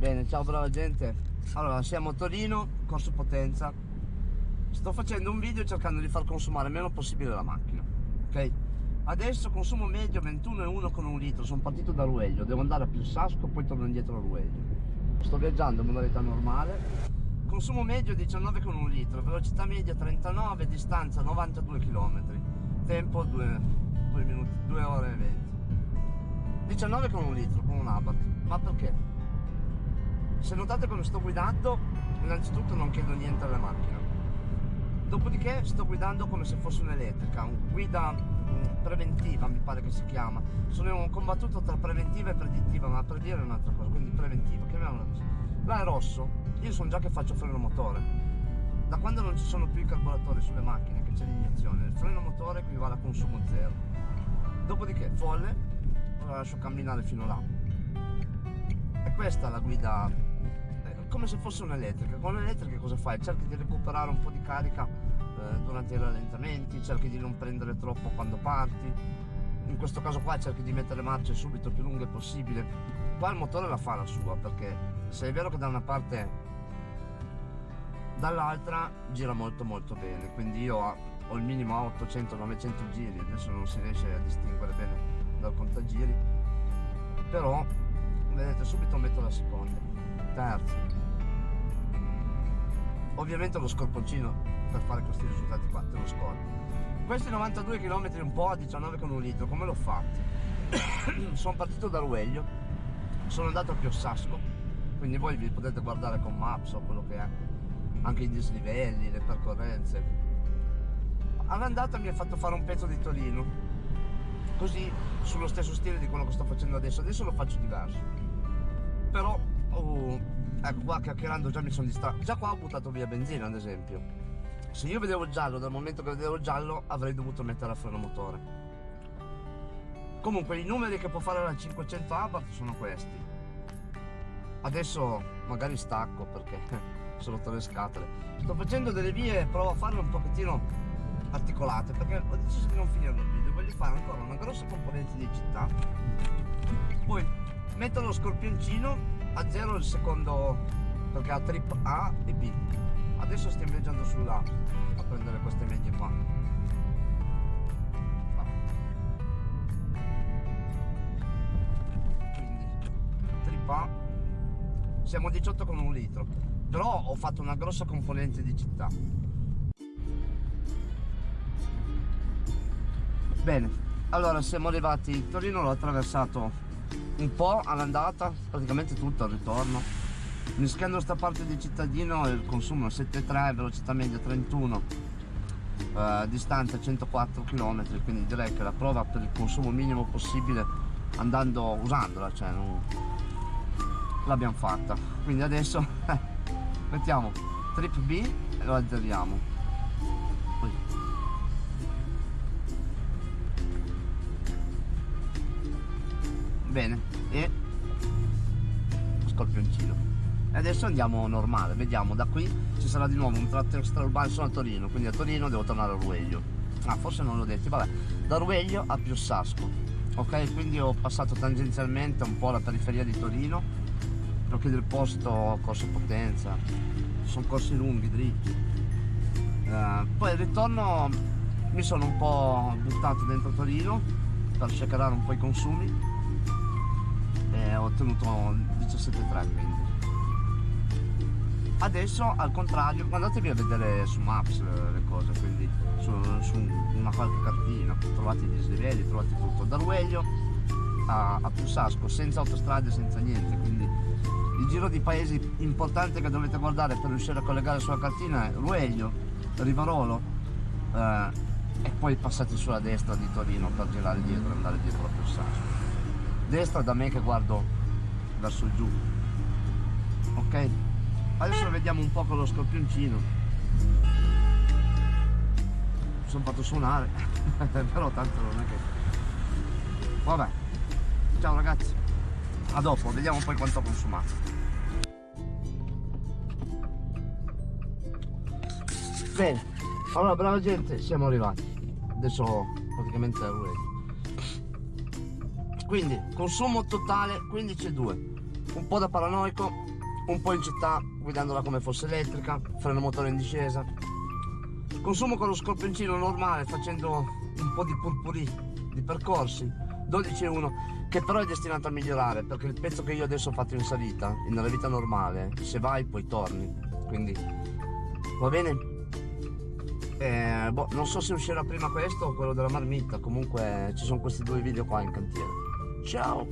Bene, ciao brava gente. Allora, siamo a Torino, Corso Potenza. Sto facendo un video cercando di far consumare meno possibile la macchina. Ok? Adesso consumo medio 21,1 con un litro. Sono partito da Rueglio, devo andare a Pilsasco, poi torno indietro a Rueglio. Sto viaggiando in modalità normale. Consumo medio 19 con un litro, velocità media 39, distanza 92 km. Tempo 2, 2 minuti, 2 ore e 20. 19 con un litro, con un Abarth. Ma perché? Se notate come sto guidando, innanzitutto non chiedo niente alla macchina. Dopodiché sto guidando come se fosse un'elettrica, un guida mm, preventiva mi pare che si chiama. Sono combattuto tra preventiva e predittiva, ma per dire un'altra cosa, quindi preventiva, chiamiamola così. Là è rosso, io sono già che faccio freno motore. Da quando non ci sono più i carburatori sulle macchine, che c'è l'iniezione, il freno motore equivale a consumo zero. Dopodiché folle, lo lascio camminare fino là. E questa è la guida come se fosse un'elettrica. Con l'elettrica cosa fai? Cerchi di recuperare un po' di carica eh, durante i rallentamenti, cerchi di non prendere troppo quando parti. In questo caso qua cerchi di mettere marce subito più lunghe possibile. Qua il motore la fa la sua, perché se è vero che da una parte dall'altra gira molto molto bene, quindi io ho il minimo a 800-900 giri, adesso non si riesce a distinguere bene dal contagiri, però vedete subito metto la seconda, terza, ovviamente lo scorponcino per fare questi risultati qua te lo scorpo. Questi 92 km un po' a 19 con un litro come l'ho fatto? sono partito da Rueglio sono andato a Piossasco quindi voi vi potete guardare con Maps o quello che è anche i dislivelli, le percorrenze. All'andata mi ha fatto fare un pezzo di Torino così sullo stesso stile di quello che sto facendo adesso. Adesso lo faccio diverso. Però oh, ecco qua chiacchierando già mi sono distratto già qua ho buttato via benzina ad esempio. Se io vedevo giallo dal momento che vedevo giallo avrei dovuto mettere a freno motore. Comunque i numeri che può fare la 500 Abarth sono questi. Adesso magari stacco perché sono rotto le scatole. Sto facendo delle vie provo a farle un pochettino articolate perché ho deciso di non finire il video voglio fare ancora una grossa componente di città. Poi metto lo scorpioncino a zero il secondo perché ha trip A e B. Adesso stiamo viaggiando sulla a prendere queste medie qua. Quindi trip A. Siamo a 18 con un litro. Però ho fatto una grossa componente di città. Bene. Allora siamo arrivati. Torino l'ho attraversato un po' all'andata, praticamente tutto al ritorno. Mischiando sta parte di cittadino il consumo è 7,3, velocità media 31, eh, distanza 104 km, quindi direi che la prova per il consumo minimo possibile andando usandola, cioè l'abbiamo fatta. Quindi adesso mettiamo trip B e lo azzeriamo. Bene. E scorpioncino. E adesso andiamo normale vediamo da qui ci sarà di nuovo un tratto extraurbano sono a Torino quindi a Torino devo tornare a Rueglio ah forse non l'ho detto vabbè. Da Rueglio a Piossasco ok? Quindi ho passato tangenzialmente un po' la periferia di Torino perché del posto corso potenza sono corsi lunghi dritti. Eh, poi al ritorno mi sono un po' buttato dentro Torino per shakerare un po' i consumi e ho ottenuto 17,3 quindi adesso al contrario andatevi a vedere su Maps le cose quindi su, su una qualche cartina. Trovate i dislivelli trovate tutto. Da Rueglio a, a Pussasco senza autostrade senza niente. Quindi il giro di paesi importante che dovete guardare per riuscire a collegare sulla cartina è Rueglio, Rivarolo eh, e poi passate sulla destra di Torino per girare dietro e andare dietro a Pussasco destra da me che guardo verso il giù. Ok? Adesso vediamo un po' con lo scorpioncino. Mi sono fatto suonare però tanto non è che vabbè. Ciao ragazzi. A dopo vediamo poi quanto ho consumato. Bene. Allora brava gente siamo arrivati. Adesso praticamente è ready quindi consumo totale 15,2 un po' da paranoico un po' in città guidandola come fosse elettrica freno motore in discesa. Consumo con lo scorpioncino normale facendo un po' di purpurì di percorsi. 12,1 che però è destinato a migliorare perché il pezzo che io adesso ho fatto in salita nella vita normale se vai poi torni. Quindi va bene? Eh, boh, non so se uscirà prima questo o quello della marmitta. Comunque ci sono questi due video qua in cantiere ciao